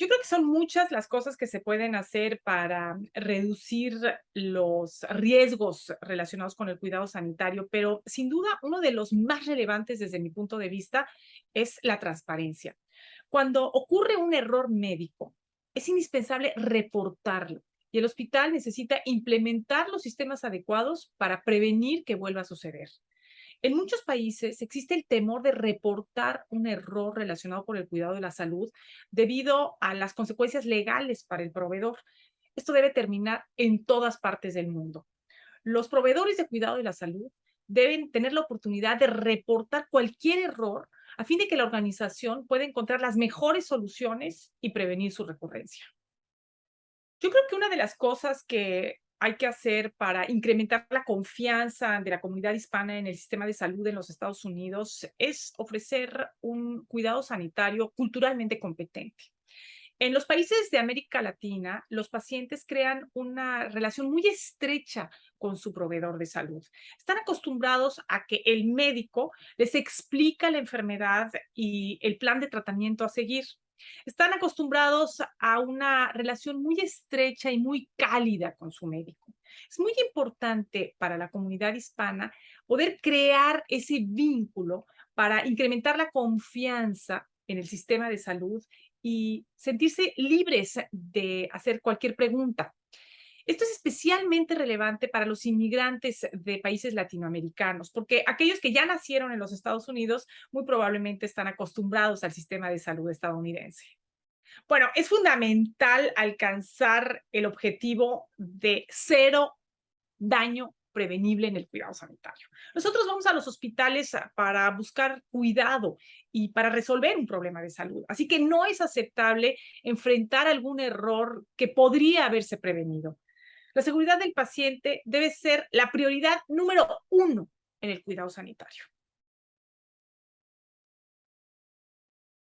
Yo creo que son muchas las cosas que se pueden hacer para reducir los riesgos relacionados con el cuidado sanitario, pero sin duda uno de los más relevantes desde mi punto de vista es la transparencia. Cuando ocurre un error médico, es indispensable reportarlo y el hospital necesita implementar los sistemas adecuados para prevenir que vuelva a suceder. En muchos países existe el temor de reportar un error relacionado con el cuidado de la salud debido a las consecuencias legales para el proveedor. Esto debe terminar en todas partes del mundo. Los proveedores de cuidado de la salud deben tener la oportunidad de reportar cualquier error a fin de que la organización pueda encontrar las mejores soluciones y prevenir su recurrencia. Yo creo que una de las cosas que hay que hacer para incrementar la confianza de la comunidad hispana en el sistema de salud en los Estados Unidos es ofrecer un cuidado sanitario culturalmente competente. En los países de América Latina, los pacientes crean una relación muy estrecha con su proveedor de salud. Están acostumbrados a que el médico les explica la enfermedad y el plan de tratamiento a seguir. Están acostumbrados a una relación muy estrecha y muy cálida con su médico. Es muy importante para la comunidad hispana poder crear ese vínculo para incrementar la confianza en el sistema de salud y sentirse libres de hacer cualquier pregunta. Esto es especialmente relevante para los inmigrantes de países latinoamericanos, porque aquellos que ya nacieron en los Estados Unidos muy probablemente están acostumbrados al sistema de salud estadounidense. Bueno, es fundamental alcanzar el objetivo de cero daño prevenible en el cuidado sanitario. Nosotros vamos a los hospitales para buscar cuidado y para resolver un problema de salud. Así que no es aceptable enfrentar algún error que podría haberse prevenido. La seguridad del paciente debe ser la prioridad número uno en el cuidado sanitario.